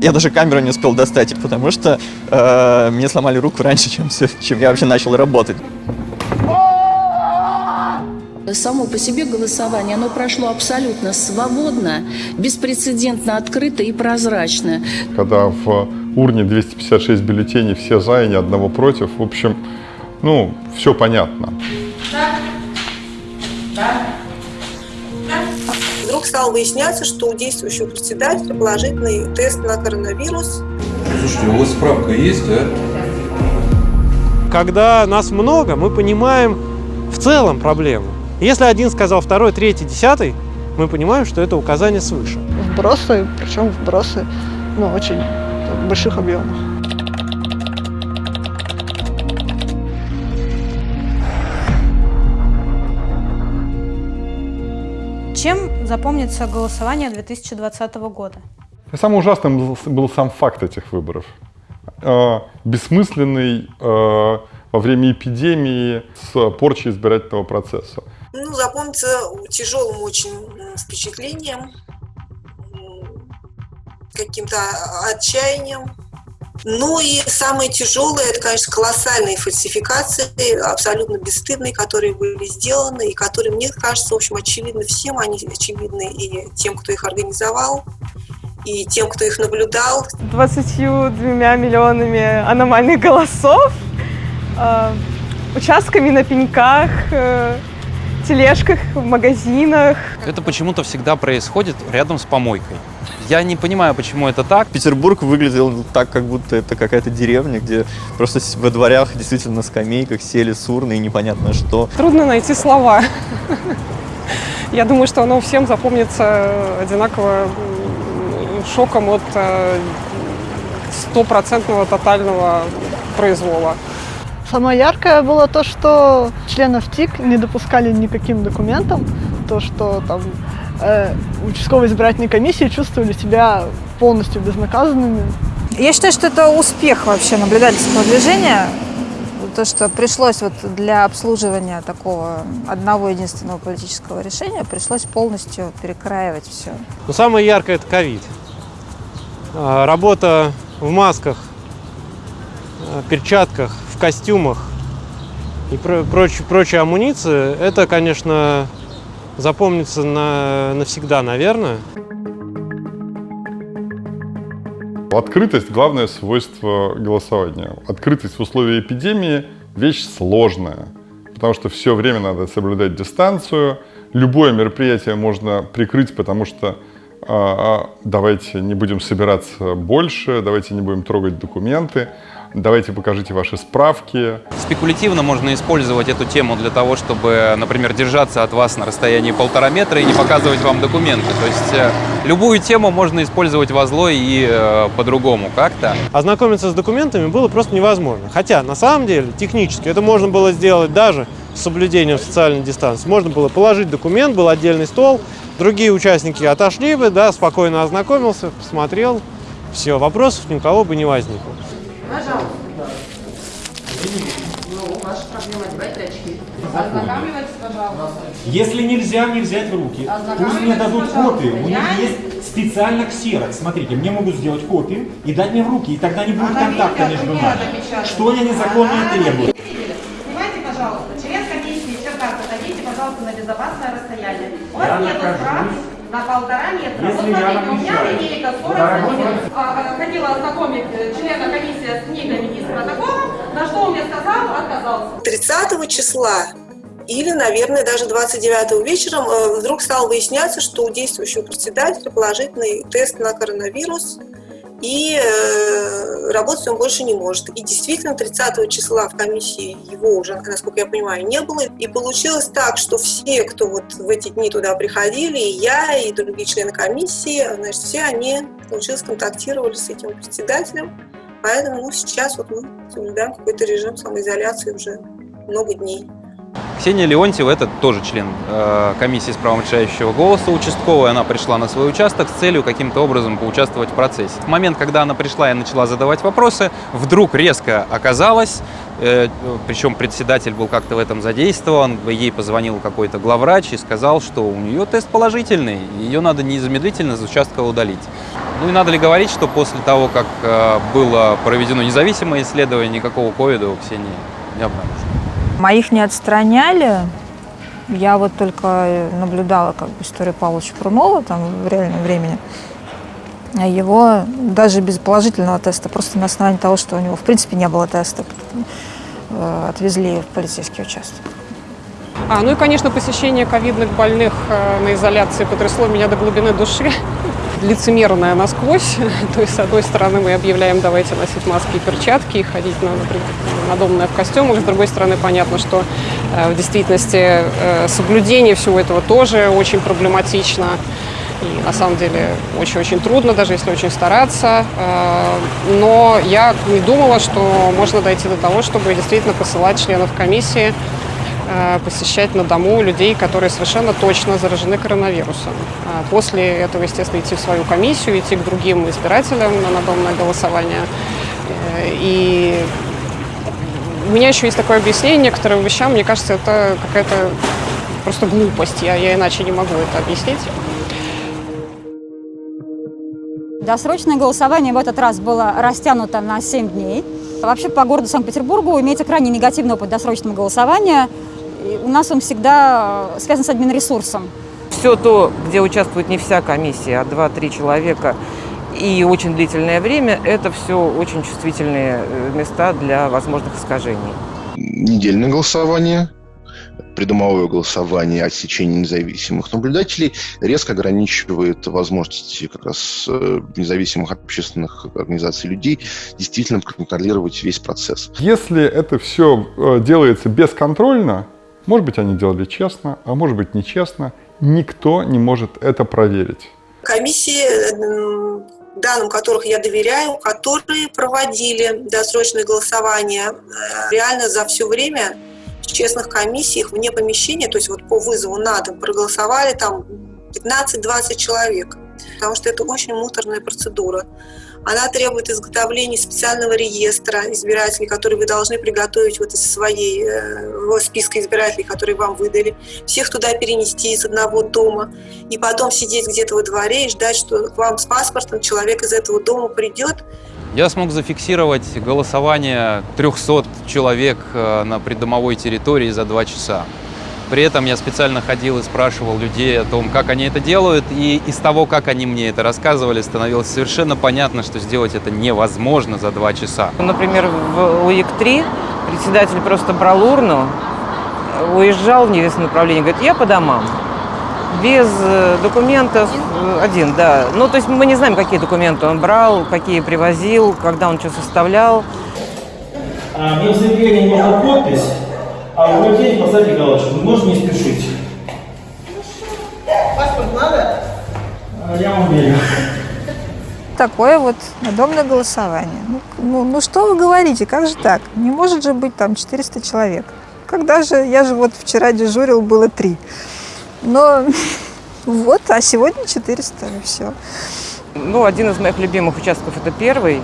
Я даже камеру не успел достать, потому что э, мне сломали руку раньше, чем, чем я вообще начал работать. Само по себе голосование, оно прошло абсолютно свободно, беспрецедентно открыто и прозрачно. Когда в урне 256 бюллетеней, все за и ни одного против, в общем, ну, все понятно. Вдруг стало выясняться, что у действующего председателя положительный тест на коронавирус. Слушайте, у вас справка есть, а? Когда нас много, мы понимаем в целом проблему. Если один сказал второй, третий, десятый, мы понимаем, что это указание свыше. Вбросы, причем вбросы, ну, очень в больших объемах. Запомнится голосование 2020 года? Самым ужасным был, сам факт этих выборов. Э, бессмысленный э, во время эпидемии с порчей избирательного процесса. Ну, запомнится тяжелым очень впечатлением, каким-то отчаянием. Ну и самое тяжелое, это, конечно, колоссальные фальсификации, абсолютно бесстыдные, которые были сделаны, и которые, мне кажется, в общем, очевидны всем, они очевидны и тем, кто их организовал, и тем, кто их наблюдал, 22 миллионами аномальных голосов, э, участками на пеньках, э, тележках в магазинах. Это почему-то всегда происходит рядом с помойкой. Я не понимаю, почему это так. Петербург выглядел так, как будто это какая-то деревня, где просто во дворях действительно на скамейках сели с урны и непонятно что. Трудно найти слова. Я думаю, что оно всем запомнится одинаково шоком от э, стопроцентного тотального произвола. Самое яркое было то, что членов ТИК не допускали никаким документам, то, что там э, участковые избирательные комиссии чувствовали себя полностью безнаказанными. Я считаю, что это успех вообще наблюдательского движения. То, что пришлось вот для обслуживания такого одного единственного политического решения, пришлось полностью перекраивать все. Но самое яркое – это ковид. А, Работа в масках, а, перчатках, в костюмах и про- проч- прочая амуниция – это, конечно, запомнится на, навсегда, наверное. Открытость – главное свойство голосования. Открытость в условиях эпидемии – вещь сложная, потому что все время надо соблюдать дистанцию. Любое мероприятие можно прикрыть, потому что а, давайте не будем собираться больше, давайте не будем трогать документы, давайте покажите ваши справки. Спекулятивно можно использовать эту тему для того, чтобы, например, держаться от вас на расстоянии полтора метра и не показывать вам документы. То есть э, любую тему можно использовать во зло и э, по-другому как-то. Ознакомиться с документами было просто невозможно. Хотя, на самом деле, технически это можно было сделать даже с соблюдением социальной дистанции. Можно было положить документ, был отдельный стол, другие участники отошли бы, да, спокойно ознакомился, посмотрел, все, вопросов ни у кого бы не возникло. Если нельзя мне взять в руки, пусть мне дадут копию. У них есть специально ксерокс. Смотрите, мне могут сделать копию и дать мне в руки, и тогда не будет контакта между нами. Что я незаконно требую? Снимайте, пожалуйста, член комиссии Черкас, отойдите, пожалуйста, на безопасное расстояние. У Я вас нет нахожусь. прав на полтора метра. Если вот я смотрите, у меня линейка 40 Дорогой сантиметров. А, а, Хотела ознакомить э, члена комиссии с книгами и с протоколом, на что он мне сказал, отказался. 30 числа или, наверное, даже 29 вечером э, вдруг стало выясняться, что у действующего председателя положительный тест на коронавирус, и э, работать он больше не может. И действительно, 30 числа в комиссии его уже, насколько я понимаю, не было. И получилось так, что все, кто вот в эти дни туда приходили, и я, и другие члены комиссии, значит, все они, получилось, контактировали с этим председателем. Поэтому ну, сейчас вот мы соблюдаем какой-то режим самоизоляции уже много дней. Ксения Леонтьева, это тоже член э, комиссии с правом решающего голоса участковой. Она пришла на свой участок с целью каким-то образом поучаствовать в процессе. В момент, когда она пришла и начала задавать вопросы, вдруг резко оказалось, э, причем председатель был как-то в этом задействован, ей позвонил какой-то главврач и сказал, что у нее тест положительный, ее надо незамедлительно из участка удалить. Ну и надо ли говорить, что после того, как э, было проведено независимое исследование, никакого ковида у Ксении не обнаружено? Моих не отстраняли. Я вот только наблюдала как бы историю Павловича Прунова там в реальном времени. А Его даже без положительного теста, просто на основании того, что у него в принципе не было теста, э, отвезли в полицейский участок. А, ну и, конечно, посещение ковидных больных э, на изоляции потрясло меня до глубины души. Лицемерное насквозь. То есть, с одной стороны, мы объявляем, давайте носить маски и перчатки и ходить на, надомное в костюмах. С другой стороны, понятно, что э, в действительности э, соблюдение всего этого тоже очень проблематично. И на самом деле очень-очень трудно, даже если очень стараться. Э, Но я не думала, что можно дойти до того, чтобы действительно посылать членов комиссии посещать на дому людей, которые совершенно точно заражены коронавирусом. А После этого, естественно, идти в свою комиссию, идти к другим избирателям на надомное голосование. Э, И у меня еще есть такое объяснение некоторым вещам. Мне кажется, это какая-то просто глупость. Я, я иначе не могу это объяснить. Досрочное голосование в этот раз было растянуто на 7 дней. Вообще по городу Санкт-Петербургу имеется крайне негативный опыт досрочного голосования. И у нас он всегда э, связан с админресурсом. Все то, где участвует не вся комиссия, а 2-3 человека, и очень длительное время, это все очень чувствительные э, места для возможных искажений. недельное голосование, придомовое голосование отсечение независимых наблюдателей резко ограничивает возможности как раз э, независимых общественных организаций людей действительно контролировать весь процесс. Если это все делается бесконтрольно, может быть, они делали честно, а может быть, нечестно, никто не может это проверить. Комиссии, м, данным которых я доверяю, которые проводили досрочное голосование, э, реально за все время в честных комиссиях вне помещения, то есть вот по вызову на дом проголосовали там 15-20 человек, потому что это очень муторная процедура. Она требует изготовления специального реестра избирателей, который вы должны приготовить вот из своей э, списка избирателей, которые вам выдали, всех туда перенести из одного дома, и потом сидеть где-то во дворе и ждать, что к вам с паспортом человек из этого дома придет, Я смог зафиксировать голосование 300 человек э, на придомовой территории за два часа. При этом я специально ходил и спрашивал людей о том, как они это делают, и из того, как они мне это рассказывали, становилось совершенно понятно, что сделать это невозможно за два часа. Например, в УИК-3 председатель просто брал урну, уезжал в неизвестном направлении, говорит, я по домам. Без э, документов э, один, да. Ну, то есть мы не знаем, какие документы он брал, какие привозил, когда он что составлял. А, мне в заявлении нужна подпись, а у людей поставьте галочку. Вы можете не спешить? Паспорт надо? А, Я вам верю. Такое вот надомное голосование. Ну, ну, ну что вы говорите, как же так? Не может же быть там 400 человек. Когда же, я же вот вчера дежурил, было три. Но вот, а сегодня 400, и все. Ну, один из моих любимых участков это первый,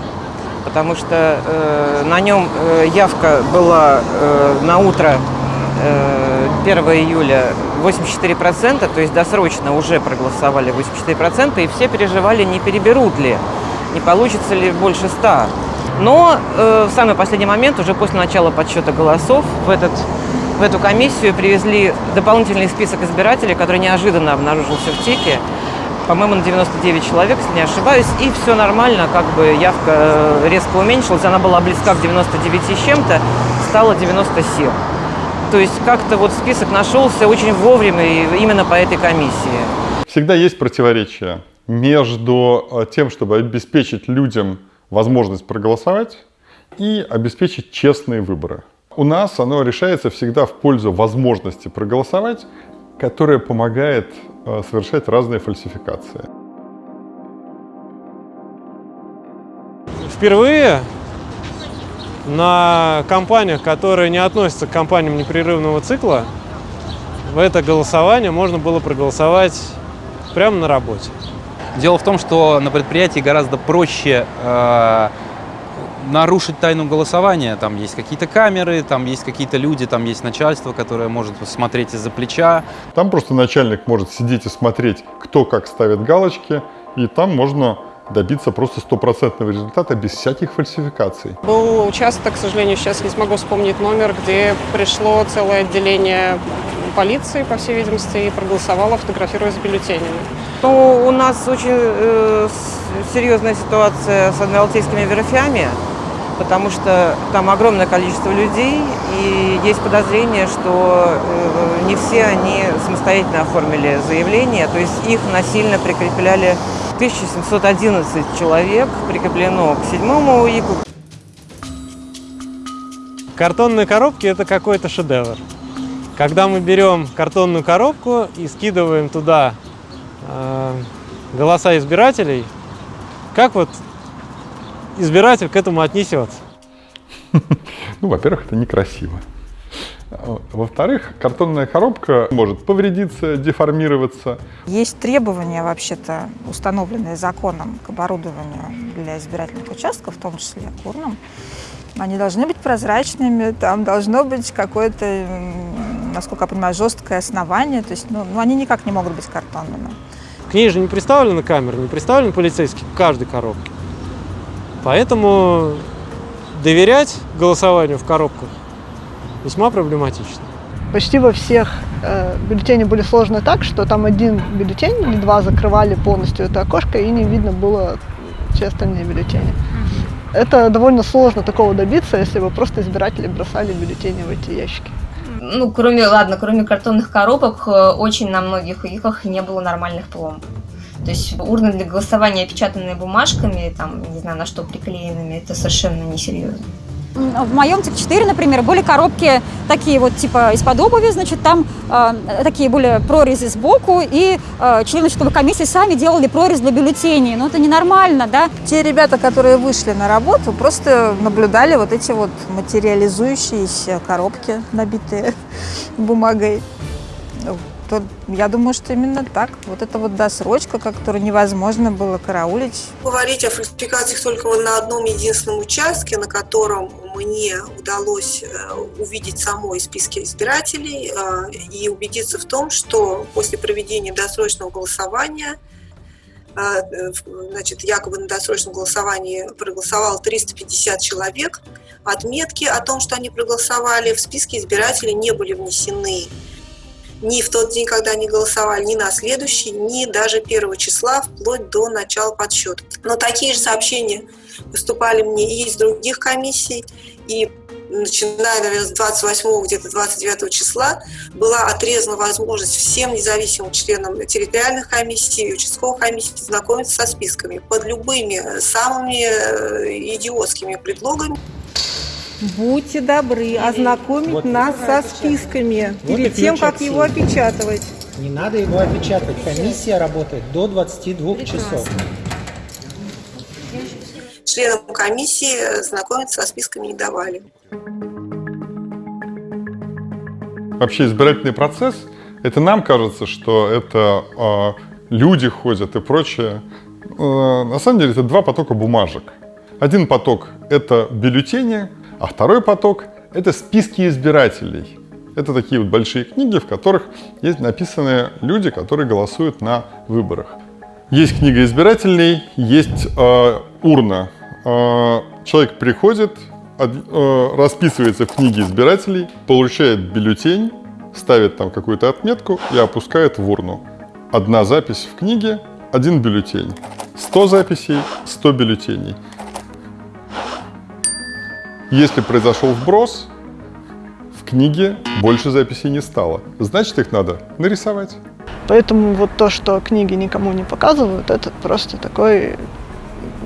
потому что э, на нем э, явка была э, на утро э, 1 июля 84%, то есть досрочно уже проголосовали 84%, и все переживали, не переберут ли, не получится ли больше 100. Но э, в самый последний момент, уже после начала подсчета голосов, в, этот, в эту комиссию привезли дополнительный список избирателей, который неожиданно обнаружился в ТИКе. По-моему, на 99 человек, если не ошибаюсь, и все нормально, как бы явка э, резко уменьшилась, она была близка к 99 с чем-то, стала 97. То есть как-то вот список нашелся очень вовремя именно по этой комиссии. Всегда есть противоречие между э, тем, чтобы обеспечить людям возможность проголосовать и обеспечить честные выборы. У нас оно решается всегда в пользу возможности проголосовать, которая помогает совершать разные фальсификации. Впервые на компаниях, которые не относятся к компаниям непрерывного цикла, в это голосование можно было проголосовать прямо на работе. Дело в том, что на предприятии гораздо проще э, нарушить тайну голосования. Там есть какие-то камеры, там есть какие-то люди, там есть начальство, которое может смотреть из-за плеча. Там просто начальник может сидеть и смотреть, кто как ставит галочки, и там можно добиться просто стопроцентного результата без всяких фальсификаций. Был участок, к сожалению, сейчас не смогу вспомнить номер, где пришло целое отделение полиции, по всей видимости, и проголосовало, фотографируясь с бюллетенями. Ну, у нас очень э, серьезная ситуация с адмиралтейскими верфями, потому что там огромное количество людей, и есть подозрение, что э, не все они самостоятельно оформили заявление, то есть их насильно прикрепляли 1711 человек, прикреплено к седьмому УИКу. Картонные коробки – это какой-то шедевр. Когда мы берем картонную коробку и скидываем туда э, голоса избирателей, как вот избиратель к этому отнесется? Ну, во-первых, это некрасиво. Во-вторых, картонная коробка может повредиться, деформироваться. Есть требования, вообще-то, установленные законом к оборудованию для избирательных участков, в том числе к урнам. Они должны быть прозрачными, там должно быть какое-то, насколько я понимаю, жесткое основание. То есть, ну, ну они никак не могут быть картонными. К ней же не представлены камеры, не представлены полицейские в каждой коробке. Поэтому доверять голосованию в коробках весьма проблематично. Почти во всех э, бюллетени были сложены так, что там один бюллетень или два закрывали полностью это окошко, и не видно было все остальные бюллетени. Это довольно сложно такого добиться, если бы просто избиратели бросали бюллетени в эти ящики. Ну, кроме, ладно, кроме картонных коробок, э, очень на многих УИКах не было нормальных пломб. То есть урны для голосования, опечатанные бумажками, там, не знаю, на что приклеенными, это совершенно несерьезно. В моем ТИК-4, например, были коробки такие вот типа из-под обуви, значит, там э, такие были прорези сбоку, и э, члены счетовой комиссии сами делали прорез для бюллетеней. Ну, это ненормально, да? Те ребята, которые вышли на работу, просто наблюдали вот эти вот материализующиеся коробки, набитые бумагой то я думаю, что именно так. Вот это вот досрочка, которую невозможно было караулить. Говорить о фальсификациях только на одном единственном участке, на котором мне удалось э, увидеть самой списки избирателей э, и убедиться в том, что после проведения досрочного голосования э, значит, якобы на досрочном голосовании проголосовало 350 человек. Отметки о том, что они проголосовали, в списке избирателей не были внесены ни в тот день, когда они голосовали, ни на следующий, ни даже первого числа, вплоть до начала подсчета. Но такие же сообщения поступали мне и из других комиссий, и начиная, наверное, с 28 где-то 29 числа была отрезана возможность всем независимым членам территориальных комиссий и участковых комиссий знакомиться со списками под любыми самыми э, идиотскими предлогами. Будьте добры ознакомить вот нас со списками вот перед тем, как его опечатывать. Не надо его опечатывать. Комиссия работает до 22 часов. Членам комиссии знакомиться со списками не давали. Вообще избирательный процесс, это нам кажется, что это э, люди ходят и прочее. Э, на самом деле это два потока бумажек. Один поток – это бюллетени, а второй поток – это списки избирателей. Это такие вот большие книги, в которых есть написаны люди, которые голосуют на выборах. Есть книга избирателей, есть э, урна. Э, человек приходит, э, расписывается в книге избирателей, получает бюллетень, ставит там какую-то отметку и опускает в урну. Одна запись в книге, один бюллетень. 100 записей, 100 бюллетеней. Если произошел вброс, в книге больше записей не стало. Значит, их надо нарисовать. Поэтому вот то, что книги никому не показывают, это просто такой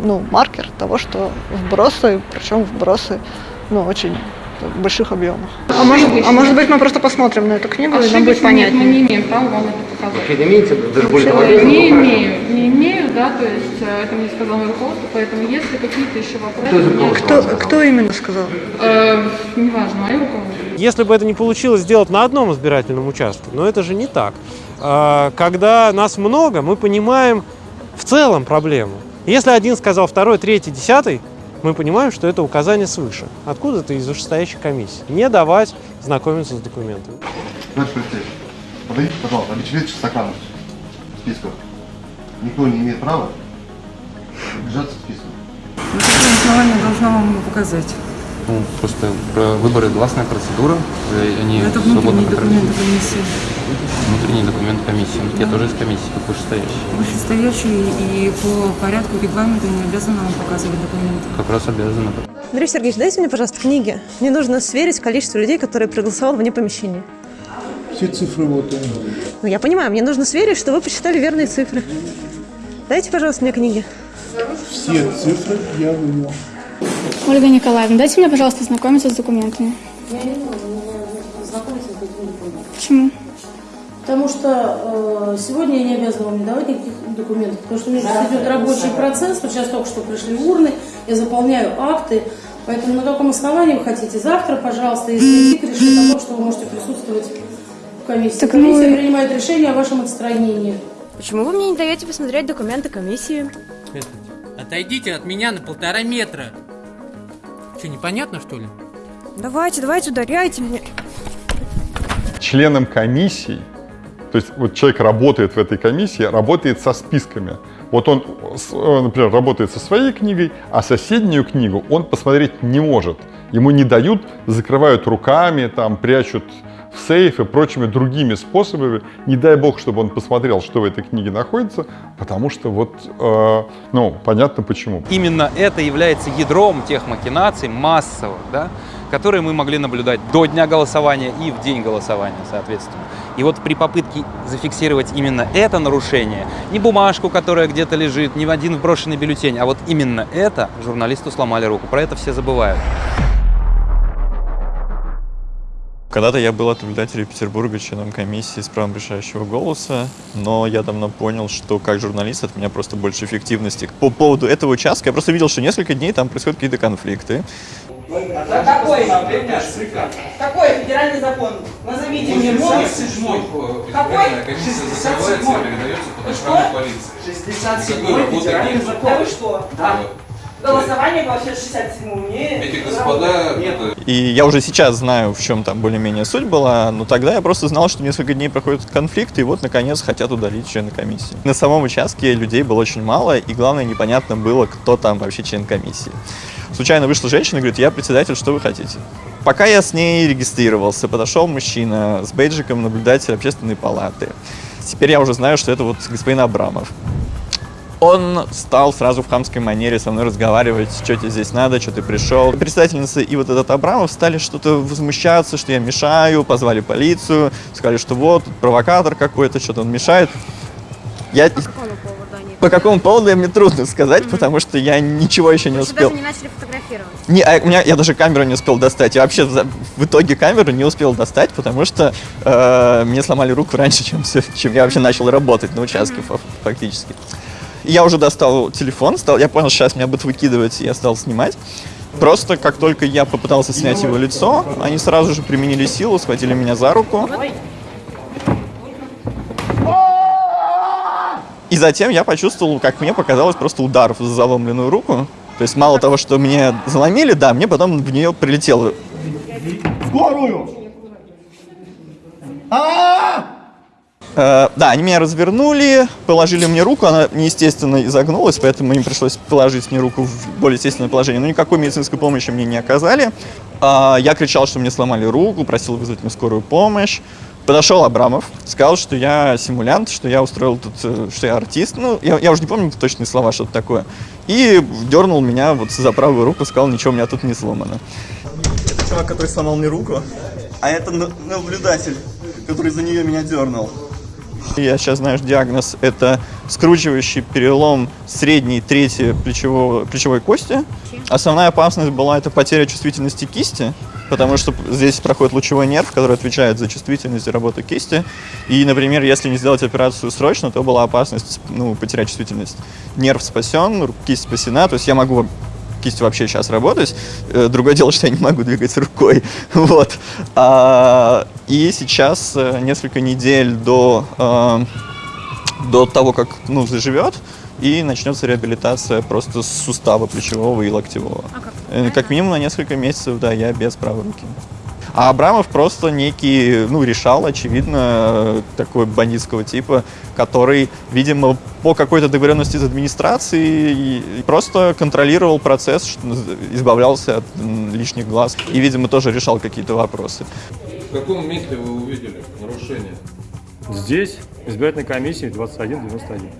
ну, маркер того, что вбросы, причем вбросы ну, очень больших объемах. А может, а может быть мы просто посмотрим на эту книгу, Ошибочно и нам будет понятнее. Мы не имеем права вам это показать. Вообще не имеете даже более Не имею, не имею да, то есть э, это мне сказал мой руководство, поэтому если какие-то еще вопросы... меня- Кто, кто именно сказал? Э, неважно, мое руководство. Если бы это не получилось сделать на одном избирательном участке, но это же не так. А, Когда нас много, мы понимаем в целом проблему. Если один сказал второй, третий, десятый, мы понимаем, что это указание свыше. Откуда-то из вышестоящей комиссии. Не давать знакомиться с документами. Товарищ полицейский, подойдите, пожалуйста, обеспечите сохранность списков. Никто не имеет права держаться списков. Какое основание должна вам его показать? Ну, просто про выборы гласная процедура, э, они Это свободно документы комиссии. Внутренний документ комиссии. Ну, Я тоже из комиссии, как вышестоящий. Вышестоящий и по порядку регламента не обязаны вам показывать документы. Как раз обязаны. Андрей Сергеевич, дайте мне, пожалуйста, книги. Мне нужно сверить количество людей, которые проголосовало вне помещения. Все цифры вот они. Ну, я понимаю, мне нужно сверить, что вы посчитали верные цифры. Дайте, пожалуйста, мне книги. Все цифры я вывел. Ольга Николаевна, дайте мне, пожалуйста, знакомиться с документами. Я не могу знакомиться с такими документами. Почему? Потому что э, сегодня я не обязана вам не давать никаких документов, потому что у меня сейчас идет рабочий процесс, вот сейчас только что пришли урны, я заполняю акты, поэтому на каком основании вы хотите завтра, пожалуйста, если ТИК решит о том, что вы можете присутствовать комиссии. Так Комиссия мы- принимает решение о вашем отстранении. Почему вы мне не даете посмотреть документы комиссии? Отойдите от меня на полтора метра. Что, непонятно, что ли? Давайте, давайте, ударяйте мне. членом комиссии, то есть вот человек работает в этой комиссии, работает со списками. Вот он, э, например, работает со своей книгой, а соседнюю книгу он посмотреть не может. Ему не дают, закрывают руками, там, прячут сейф и прочими другими способами. Не дай бог, чтобы он посмотрел, что в этой книге находится, потому что вот, э, ну, понятно почему. Именно это является ядром тех махинаций массовых, да, которые мы могли наблюдать до дня голосования и в день голосования, соответственно. И вот при попытке зафиксировать именно это нарушение, не бумажку, которая где-то лежит, не один вброшенный бюллетень, а вот именно это журналисту сломали руку. Про это все забывают. Когда-то я был от наблюдателей Петербурга членом комиссии с правом решающего голоса, но я давно понял, что как журналист от меня просто больше эффективности. По поводу этого участка я просто видел, что несколько дней там происходят какие-то конфликты. Какой? Какой федеральный закон? Назовите мне мой. 67-й Какой? избирательная комиссия закрывается и передается под охрану полиции. 67-й федеральный закон. Да вы что? Да. Голосование вообще 67 не... Эти господа... это- И я уже сейчас знаю, в чем там более-менее суть была, но тогда я просто знал, что несколько дней проходят конфликты, и вот, наконец, хотят удалить члена комиссии. На самом участке людей было очень мало, и главное, непонятно было, кто там вообще член комиссии. Случайно вышла женщина и говорит, я председатель, что вы хотите? Пока я с ней регистрировался, подошел мужчина с бейджиком наблюдателя общественной палаты. Теперь я уже знаю, что это вот господин Абрамов. Он стал сразу в хамской манере со мной разговаривать, что тебе здесь надо, что ты пришел. Председательница и вот этот Абрамов стали что-то возмущаться, что я мешаю, позвали полицию, сказали, что вот, провокатор какой-то, что-то он мешает. Я... По какому поводу мне трудно сказать, потому что я ничего еще не Вы успел. даже не начали фотографировать. Не, а у меня, я даже камеру не успел достать. Я вообще за- в итоге камеру не успел достать, потому что э, мне сломали руку раньше, чем, чем я вообще начал работать на участке фа- фактически. Я уже достал телефон, стал, я понял, сейчас меня будут выкидывать, и я стал снимать. Просто как только я попытался снять его лицо, они сразу же применили силу, схватили меня за руку. И затем я почувствовал, как мне показалось, просто удар в заломленную руку. То есть мало того, что мне заломили, да, мне потом в нее прилетело. Скорую! Э, да, они меня развернули, положили мне руку, она неестественно изогнулась, поэтому им пришлось положить мне руку в более естественное положение. Но никакой медицинской помощи мне не оказали. А, я кричал, что мне сломали руку, просил вызвать мне скорую помощь. Подошел Абрамов, сказал, что я симулянт, что я устроил тут, э, что я артист. Ну, я, я уже не помню точные слова, что-то такое. И дернул меня вот за правую руку, сказал, ничего у меня тут не сломано. Это чувак, который сломал мне руку, а это наблюдатель, который за нее меня дернул. Я сейчас что диагноз – это скручивающий перелом средней трети плечевого, плечевой кости. Основная опасность была это потеря чувствительности кисти. потому что здесь проходит лучевой нерв, который отвечает за чувствительность и работу кисти. И, например, если не сделать операцию срочно, то была опасность ну, потерять чувствительность. Нерв спасен, кисть спасена, то есть я могу кистью вообще сейчас работать. Э, другое дело, что я не могу двигать рукой. Вот. А, и сейчас э, несколько недель до, э, до того, как ну, заживет, и начнется реабилитация просто с сустава плечевого и локтевого. А как? как минимум на несколько месяцев, да, я без правой руки. А Абрамов просто некий, ну, решал, очевидно, такой бандитского типа, который, видимо, по какой-то договоренности с администрацией просто контролировал процесс, избавлялся от лишних глаз и, видимо, тоже решал какие-то вопросы. В каком месте вы увидели нарушение? Здесь, избирательной комиссии 2191.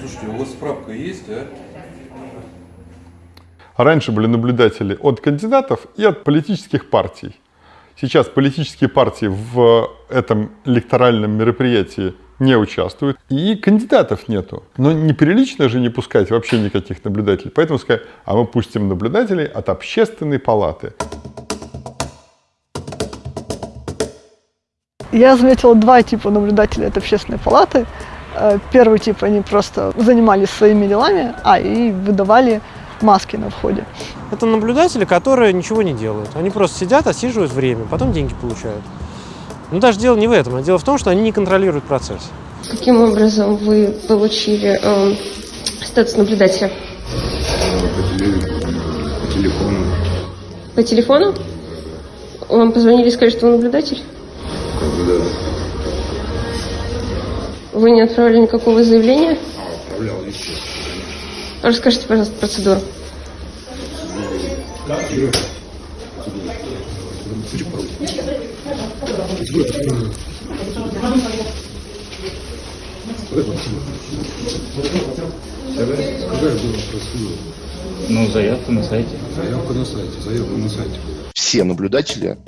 Слушайте, у вас справка есть, а? Раньше были наблюдатели от кандидатов и от политических партий. Сейчас политические партии в этом электоральном мероприятии не участвуют, и кандидатов нету. Но неприлично же не пускать вообще никаких наблюдателей. Поэтому сказать, а мы пустим наблюдателей от общественной палаты. Я заметила два типа наблюдателей от общественной палаты. Э, первый тип, они просто занимались своими делами, а и выдавали маски на входе. Это наблюдатели, которые ничего не делают. Они просто сидят, отсиживают время, потом деньги получают. Но даже дело не в этом, а дело в том, что они не контролируют процесс. Каким образом вы получили э, статус наблюдателя? По телефону. По телефону? Вам позвонили и сказали, что вы наблюдатель? Да. Вы не отправили никакого заявления? А, отправлял еще. Расскажите, пожалуйста, процедуру. Ну, заявка на сайте. Заявка на сайте, заявка на сайте. Все наблюдатели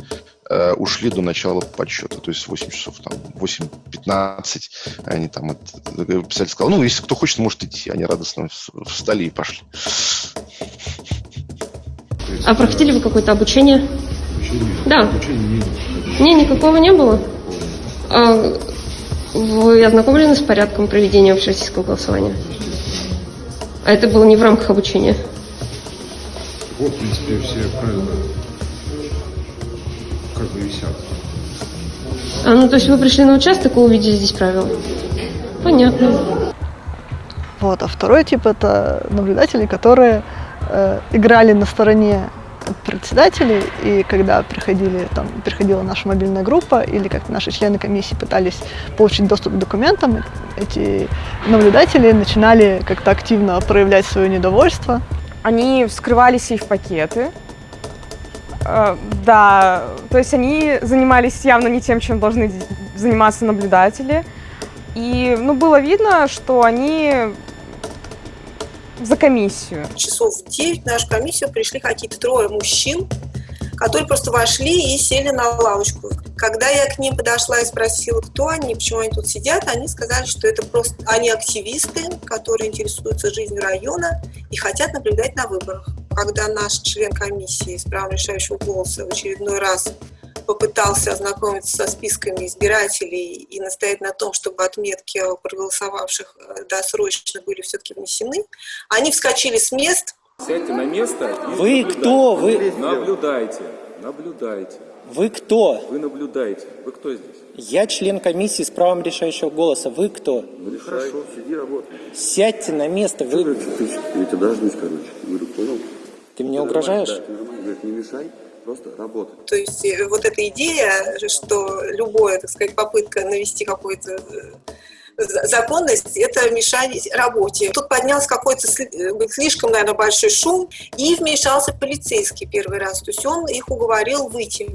э, ушли до начала подсчета, то есть 8 часов, там, 8.15, они там, это, писатель сказал, ну, если кто хочет, может идти, они радостно встали и пошли. А проходили вы какое-то обучение? Обучение? Да. Обучения нет. Не, никакого не было? А вы ознакомлены с порядком проведения общероссийского голосования? А это было не в рамках обучения? Вот, в принципе, все правила как бы висят. А, ну то есть вы пришли на участок и увидели здесь правила? Понятно. Вот, а второй тип это наблюдатели, которые э, играли на стороне председателей, и когда приходили, там, приходила наша мобильная группа, или как наши члены комиссии пытались получить доступ к документам, эти наблюдатели начинали как-то активно проявлять свое недовольство. Они вскрывали сейф-пакеты, да, то есть они занимались явно не тем, чем должны заниматься наблюдатели. И ну, было видно, что они за комиссию. Часов в 9 в нашу комиссию пришли какие-то трое мужчин, которые просто вошли и сели на лавочку. Когда я к ним подошла и спросила, кто они, почему они тут сидят, они сказали, что это просто они активисты, которые интересуются жизнью района и хотят наблюдать на выборах. Когда наш член комиссии с правом решающего голоса в очередной раз попытался ознакомиться со списками избирателей и настоять на том, чтобы отметки проголосовавших э, досрочно были все-таки внесены, они вскочили с мест. Сядьте на место. Вы кто? Вы наблюдайте, наблюдайте. Вы кто? Вы наблюдаете. Вы кто здесь? Я член комиссии с правом решающего голоса. Вы кто? Ну, хорошо, сиди, работай. Сядьте на место. Вы... Я тебя дождусь, короче. Говорю, понял? Ты мне угрожаешь? Да, нормально. Говорит, не мешай просто работать. То есть э, вот эта идея, что любая, так сказать, попытка навести какую-то э, законность, это мешать работе. Тут поднялся какой-то э, слишком, наверное, большой шум, и вмешался полицейский первый раз. То есть он их уговорил выйти.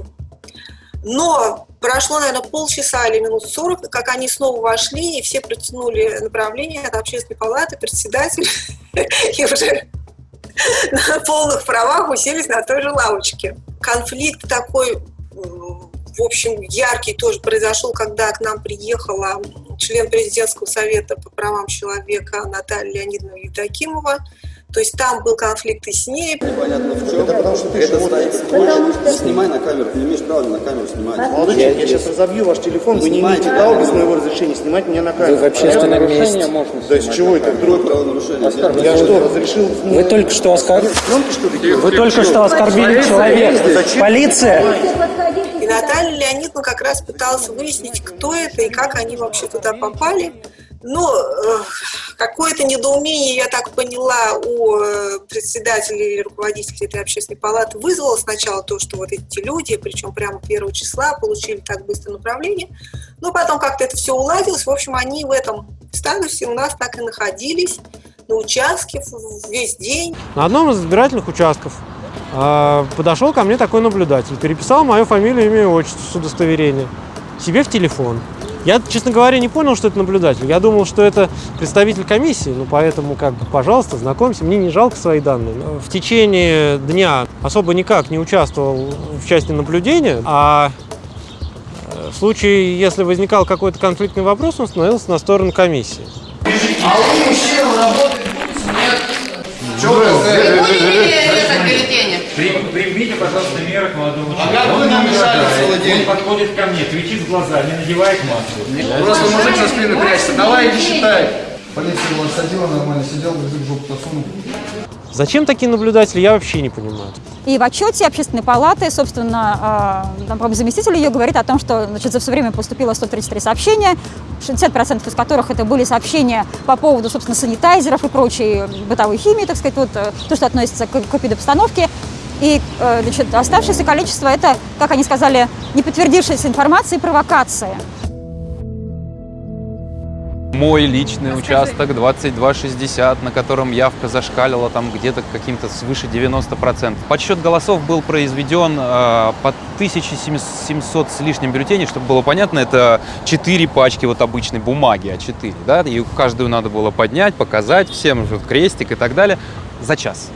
Но прошло, наверное, полчаса или минут сорок, как они снова вошли, и все протянули направление от общественной палаты, председатель, и уже на полных правах уселись на той же лавочке. Конфликт такой, в общем, яркий тоже произошел, когда к нам приехала член президентского совета по правам человека Наталья Леонидовна Евдокимова. То есть там был конфликт и с ней. Непонятно в чем. Это потому что ты это стоит Потому что- Снимай на камеру, ты не имеешь права на камеру снимать. Молодой человек, я сейчас разобью ваш телефон, вы не имеете права без моего разрешения снимать меня на камеру. Вы в общественном Правильно? месте. То есть чего это вдруг? Я что, разрешил? Вы только что оскорбили. Вы только что оскорбили человека. Полиция. И Наталья Леонидовна как раз пыталась выяснить, кто это и как они вообще туда попали. Но э, какое-то недоумение, я так поняла, у э, председателя или руководителя этой общественной палаты вызвало сначала то, что вот эти люди, причем прямо первого числа, получили так быстро направление. Но потом как-то это все уладилось. В общем, они в этом статусе у нас так и находились на участке весь день. На одном из избирательных участков а, подошел ко мне такой наблюдатель, переписал мою фамилию, имя и отчество с удостоверения себе в телефон. Я, честно говоря, не понял, что это наблюдатель. Я думал, что это представитель комиссии, ну поэтому, как бы, пожалуйста, знакомься, мне не жалко свои данные. В течение дня особо никак не участвовал в части наблюдения, а э, в случае, если возникал какой-то конфликтный вопрос, он становился на сторону комиссии. А у мужчин работать нет? Что вы Примите, пожалуйста, меры к молодому А как вы нам мешали целый день? Он подходит ко мне, кричит в глаза, не надевает маску. Просто мужик со спины прячется. Давай иди считай. Полиция его садила нормально, сидел, язык в жопу засунул. Зачем такие наблюдатели, я вообще не понимаю. И в отчете общественной палаты, собственно, а, там, заместитель ее говорит о том, что значит, за все время поступило 133 сообщения, 60% из которых это были сообщения по поводу, собственно, санитайзеров и прочей бытовой химии, так сказать, вот, э, то, что относится к, к эпидобстановке. И э, значит, оставшееся количество – это, как они сказали, не подтвердившаяся информация и провокация. Мой личный участок 2260, на котором явка зашкалила там где-то каким-то свыше 90%. Подсчет голосов был произведен э, под 1700 с лишним бюллетеней, чтобы было понятно, это 4 пачки вот обычной бумаги, А4, да, и каждую надо было поднять, показать всем, вот крестик и так далее, за час.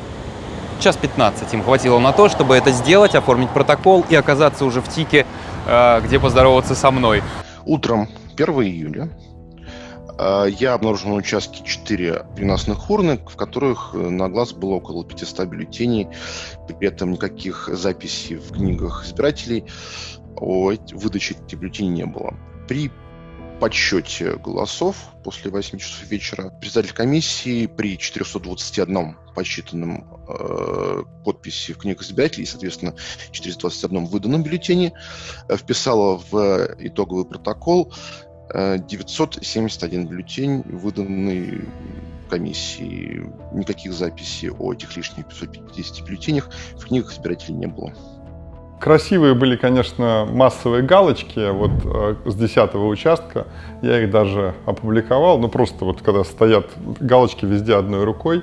Час 15 им хватило на то, чтобы это сделать, оформить протокол и оказаться уже в ТИКе, э, где поздороваться со мной. Утром 1 июля э, я обнаружил на участке 4 переносных урны, в которых э, на глаз было около 500 бюллетеней. При этом никаких записей в книгах избирателей о выдаче этих бюллетеней не было. При подсчете голосов после 8 часов вечера председатель комиссии при 421 посчитанном э, подписи в книгах избирателей соответственно, 421 выданном бюллетене э, вписала в итоговый протокол э, 971 бюллетень, выданный комиссии. Никаких записей о этих лишних 550 бюллетенях в книгах избирателей не было. Красивые были, конечно, массовые галочки вот э, с 10 участка. Я их даже опубликовал. Ну, просто вот когда стоят галочки везде одной рукой,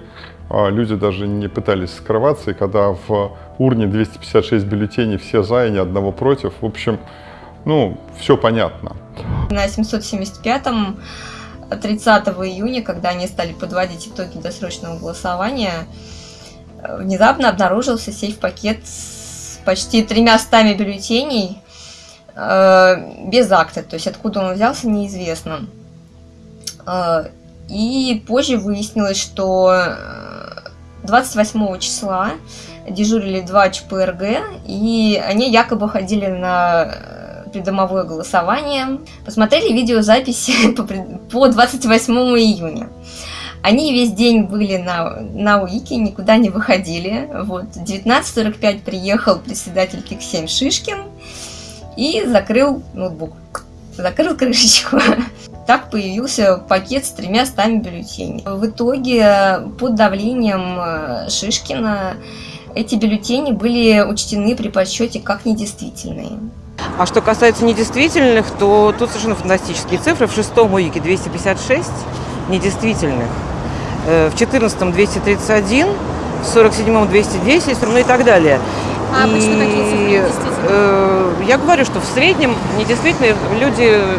а люди даже не пытались скрываться. И когда в урне 256 бюллетеней, все за и ни одного против, в общем, ну, все понятно. На 775-м 30 июня, когда они стали подводить итоги досрочного голосования, э, внезапно обнаружился сейф-пакет с почти тремя стами бюллетеней э, без акта. То есть откуда он взялся, неизвестно. Э, и позже выяснилось, что э, 28 числа дежурили два ЧПРГ, и они якобы ходили на э, придомовое голосование, посмотрели видеозаписи по 28 июня. Они весь день были на, на УИКе, никуда не выходили. Вот. В 19.45 приехал председатель КИК-7 Шишкин и закрыл ноутбук, закрыл крышечку. Так появился пакет с тремя стами бюллетеней. В итоге под давлением э, Шишкина эти бюллетени были учтены при подсчете как недействительные. А что касается недействительных, то тут совершенно фантастические цифры. В шестом УИКе 256 недействительных, в 14 231, в 47 210, ну и так далее. А обычно какие цифры И, э, я говорю, что в среднем недействительные люди, э,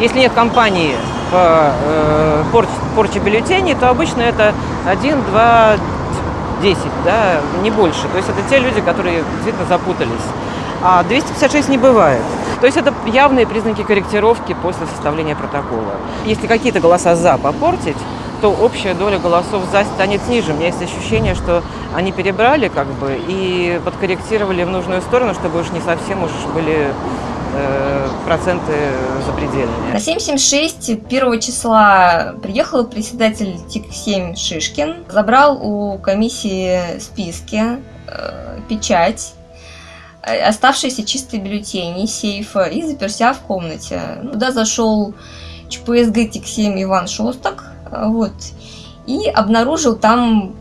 если нет компании по э, порч- порче бюллетеней, то обычно это 1, 2, 10, да, не больше. То есть это те люди, которые действительно запутались. А 256 не бывает. То есть это явные признаки корректировки после составления протокола. Если какие-то голоса «за» попортить, то общая доля голосов за станет ниже. У меня есть ощущение, что они перебрали как бы и подкорректировали в нужную сторону, чтобы уж не совсем уж были э, проценты запредельные. На 776 1 числа приехал председатель ТИК-7 Шишкин, забрал у комиссии списки, э, печать, э, оставшиеся чистые бюллетени сейфа и заперся в комнате. Туда зашел ЧПСГ ТИК-7 Иван Шостак, вот, и обнаружил там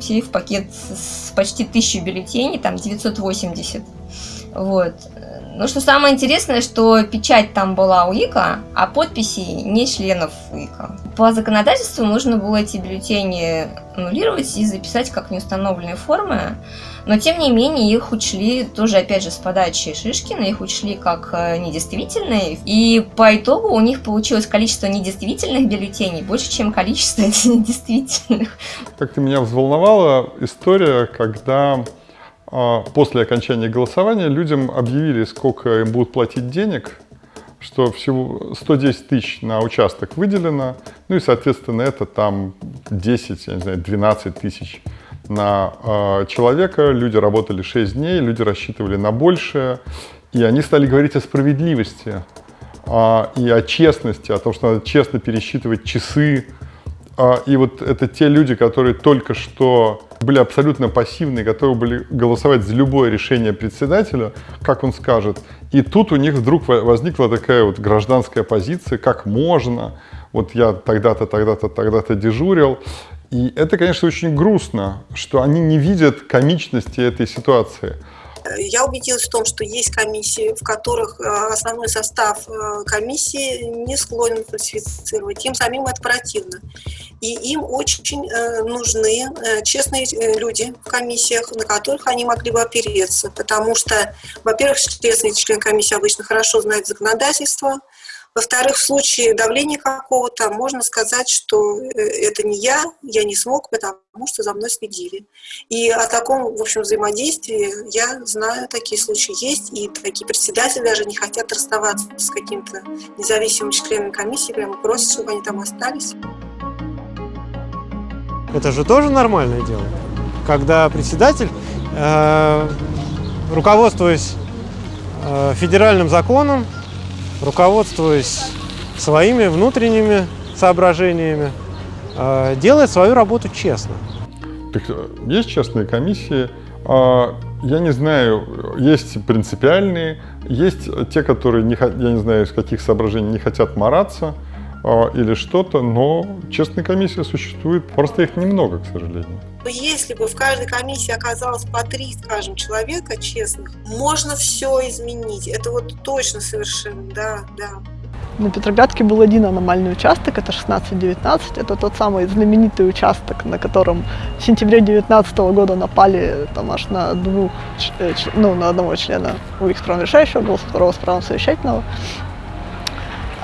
сейф-пакет с почти тысячей бюллетеней, там 980. Вот. Но что самое интересное, что печать там была у ИКа, а подписи не членов ИКа. По законодательству нужно было эти бюллетени аннулировать и записать как неустановленные формы. Но, тем не менее, их учли тоже, опять же, с подачи Шишкина, их учли как э, недействительные. И по итогу у них получилось количество недействительных бюллетеней больше, чем количество недействительных. Как-то меня взволновала история, когда после окончания голосования людям объявили, сколько им будут платить денег, что всего 110 тысяч на участок выделено, ну и, соответственно, это там 10, я не знаю, 12 тысяч на э, человека, люди работали 6 дней, люди рассчитывали на большее, и они стали говорить о справедливости э, и о честности, о том, что надо честно пересчитывать часы. И вот это те люди, которые только что были абсолютно пассивны, готовы были голосовать за любое решение председателя, как он скажет. И тут у них вдруг возникла такая вот гражданская позиция, как можно, вот я тогда-то, тогда-то, тогда-то дежурил. И это, конечно, очень грустно, что они не видят комичности этой ситуации. Я убедилась в том, что есть комиссии, в которых э, основной состав э, комиссии не склонен фальсифицировать. Им самим это противно. И им очень э, нужны честные люди в комиссиях, на которых они могли бы опереться. Потому что, во-первых, честный член комиссии обычно хорошо знает законодательство, во-вторых, в случае давления какого-то можно сказать, что э, это не я, я не смог, потому что за мной следили. И о таком, в общем, взаимодействии я знаю, такие случаи есть, и такие председатели даже не хотят расставаться с каким-то независимым членом комиссии, прямо просят, чтобы они там остались. Это же тоже нормальное дело, когда председатель, э, руководствуясь э, федеральным законом, руководствуясь своими внутренними соображениями, э, делает свою работу честно. Так, э, есть честные комиссии, а, я не знаю, есть принципиальные, есть те, которые, не, я не знаю, из каких соображений не хотят мараться или что-то, но честные комиссии существуют, просто их немного, к сожалению. Если бы в каждой комиссии оказалось по три, скажем, человека честных, можно все изменить. Это вот точно совершенно, да, да. На Петроградке был один аномальный участок, это 16-19. Это тот самый знаменитый участок, на котором в сентябре 2019 года напали там аж на двух, э, ну, на одного члена у их решающего голоса, второго с правом совещательного.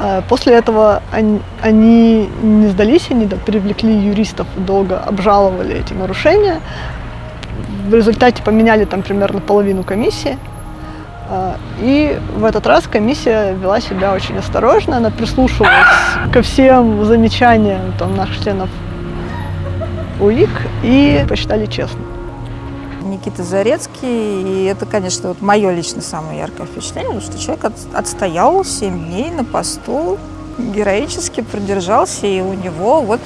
А, после этого они, они не сдались, они да, привлекли юристов, долго обжаловали эти нарушения. В результате поменяли там примерно половину комиссии. А, и в этот раз комиссия вела себя очень осторожно, она прислушивалась ко всем замечаниям там, наших членов УИК и посчитали честно. Никита Зарецкий, и это, конечно, вот мое лично самое яркое впечатление, что человек от, отстоял 7 дней на посту, героически продержался, и у него вот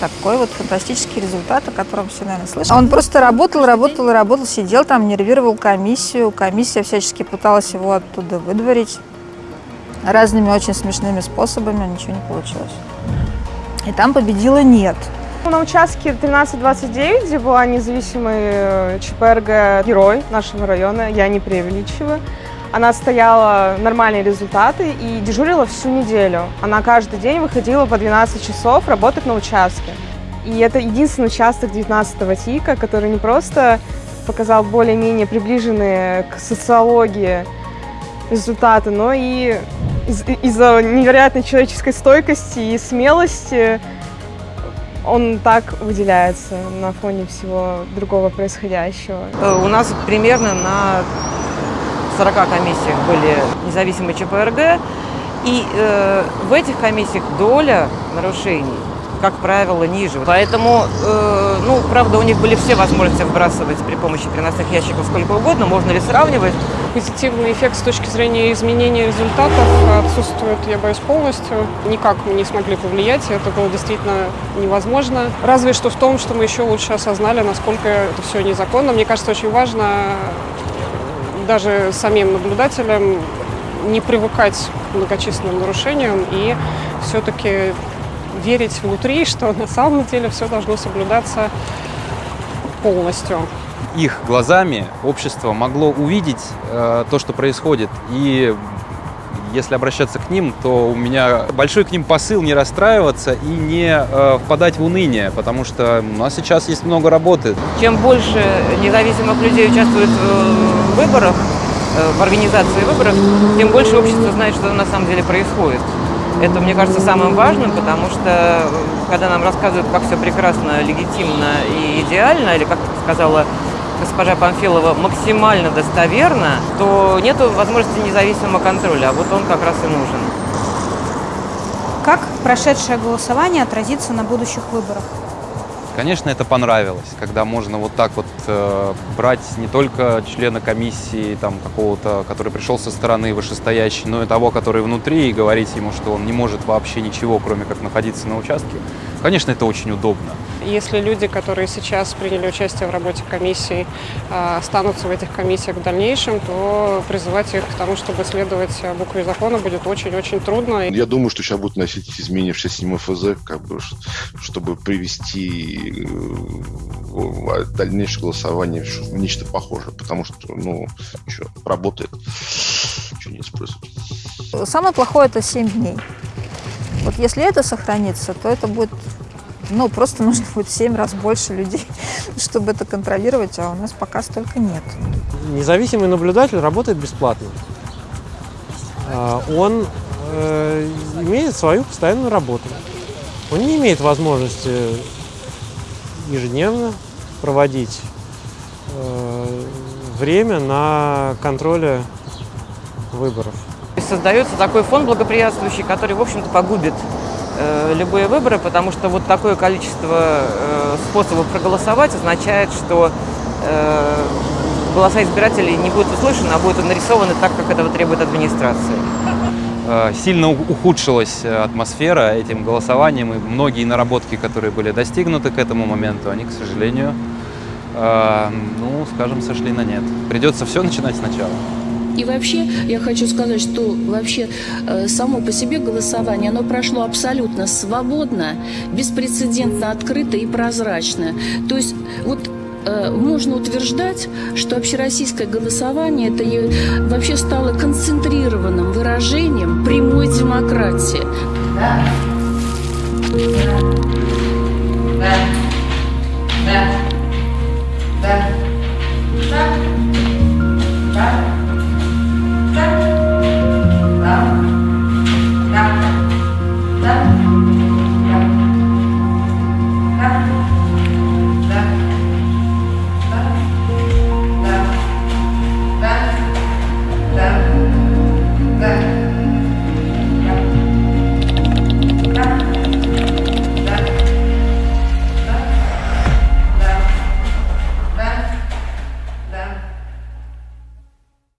такой вот фантастический результат, о котором все, наверное, слышали. Он просто работал, работал работал, сидел там, нервировал комиссию. Комиссия всячески пыталась его оттуда выдворить разными очень смешными способами, ничего не получилось. И там победила «нет». На участке 1329, где была независимый э, ЧПРГ «Герой» нашего района, я не преувеличиваю, она стояла нормальные результаты и дежурила всю неделю. Она каждый день выходила по 12 часов работать на участке. И это единственный участок 19-го ТИКа, который не просто показал более-менее приближенные к социологии результаты, но и из-за невероятной человеческой стойкости и смелости он так выделяется на фоне всего другого происходящего. Э, у нас примерно на 40 комиссиях были независимые ЧПРГ, и э, в этих комиссиях доля нарушений как правило, ниже. Поэтому, э, ну, правда, у них были все возможности вбрасывать при помощи переносных ящиков сколько угодно. Можно ли сравнивать? Позитивный эффект с точки зрения изменения результатов отсутствует, я боюсь, полностью. Никак мы не смогли повлиять, это было действительно невозможно. Разве что в том, что мы еще лучше осознали, насколько это все незаконно. Мне кажется, очень важно даже самим наблюдателям не привыкать к многочисленным нарушениям и все-таки верить внутри, что на самом деле все должно соблюдаться полностью. Их глазами общество могло увидеть э, то, что происходит. И если обращаться к ним, то у меня большой к ним посыл не расстраиваться и не э, впадать в уныние, потому что у нас сейчас есть много работы. Чем больше независимых людей участвует в выборах, э, в организации выборов, тем больше общество знает, что на самом деле происходит. Это, мне кажется, самым важным, потому что э, когда нам рассказывают, как все прекрасно, легитимно и идеально, или, как сказала госпожа Памфилова, максимально достоверно, то нет возможности независимого контроля, а вот он как раз и нужен. Как прошедшее голосование отразится на будущих выборах? Конечно, это понравилось, когда можно вот так вот э, брать не только члена комиссии там какого-то, который пришел со стороны вышестоящей, но и того, который внутри, и говорить ему, что он не может вообще ничего, кроме как находиться на участке. Конечно, это очень удобно. Если люди, которые сейчас приняли участие в работе комиссий, останутся в этих комиссиях в дальнейшем, то призывать их к тому, чтобы следовать букве закона, будет очень-очень трудно. Я думаю, что сейчас будут носить изменения в 67 ФЗ, как бы, чтобы привести э, дальнейшее голосование в нечто похожее, потому что, ну, что, работает, что не использовать. Самое плохое это 7 дней. Вот если это сохранится, то это будет ну, просто нужно будет в 7 раз больше людей, чтобы это контролировать, а у нас пока столько нет. Независимый наблюдатель работает бесплатно. А, он э, имеет свою постоянную работу. Он не имеет возможности ежедневно проводить э, время на контроле выборов. Создается такой фон благоприятствующий, который, в общем-то, погубит Э, любые выборы, потому что вот такое количество э, способов проголосовать означает, что э, голоса избирателей не будут услышаны, а будут нарисованы так, как этого требует администрация. Сильно ухудшилась атмосфера этим голосованием, и многие наработки, которые были достигнуты к этому моменту, они, к сожалению, ну, скажем, сошли на нет. Придется все начинать сначала. И вообще, я хочу сказать, что вообще э, само по себе голосование, оно прошло абсолютно свободно, беспрецедентно открыто и прозрачно. То есть вот э, можно утверждать, что общероссийское голосование это вообще стало концентрированным выражением прямой демократии. Да. Да. Да. Да. Да. Да. Да.